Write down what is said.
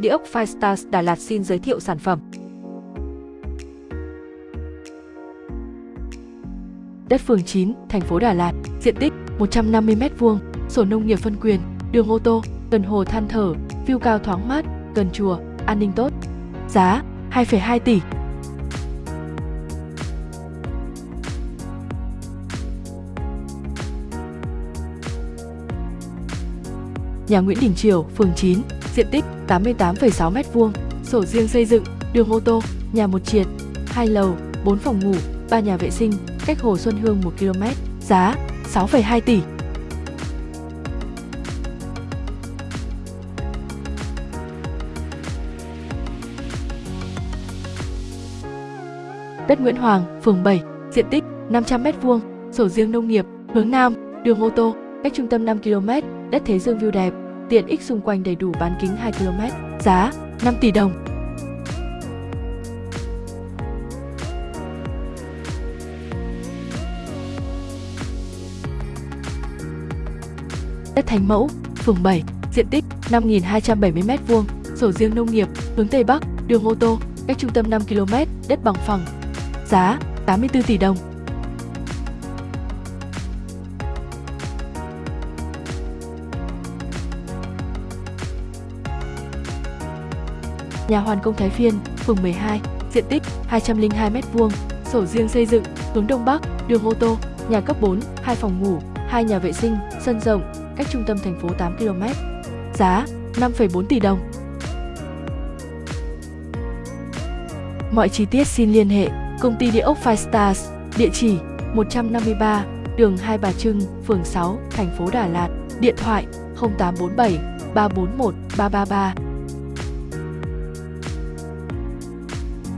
Địa ốc Firestars Đà Lạt xin giới thiệu sản phẩm. Đất phường 9, thành phố Đà Lạt, diện tích 150m2, sổ nông nghiệp phân quyền, đường ô tô, gần hồ than thở, view cao thoáng mát, gần chùa, an ninh tốt. Giá 2,2 tỷ. Nhà Nguyễn Đình Triều, phường 9, diện tích 88,6 m2, sổ riêng xây dựng, đường ô tô, nhà một triệt, 2 lầu, 4 phòng ngủ, 3 nhà vệ sinh, cách Hồ Xuân Hương 1 km, giá 6,2 tỷ. Đất Nguyễn Hoàng, phường 7, diện tích 500m2, sổ riêng nông nghiệp, hướng Nam, đường ô tô, cách trung tâm 5 km, đất Thế Dương view đẹp, tiện ích xung quanh đầy đủ bán kính 2 km, giá 5 tỷ đồng. Đất Thành Mẫu, phường 7, diện tích 5.270m2, sổ riêng nông nghiệp, hướng Tây Bắc, đường ô tô, cách trung tâm 5 km, đất bằng phẳng. Giá 84 tỷ đồng. Nhà Hoàn Công Thái Phiên, phường 12, diện tích 202m2, sổ riêng xây dựng, hướng Đông Bắc, đường ô tô, nhà cấp 4, 2 phòng ngủ, 2 nhà vệ sinh, sân rộng, cách trung tâm thành phố 8 km. Giá 5,4 tỷ đồng. Mọi chi tiết xin liên hệ Công ty Địa ốc Five Stars, địa chỉ 153, đường Hai Bà Trưng, phường 6, thành phố Đà Lạt, điện thoại 0847 341 333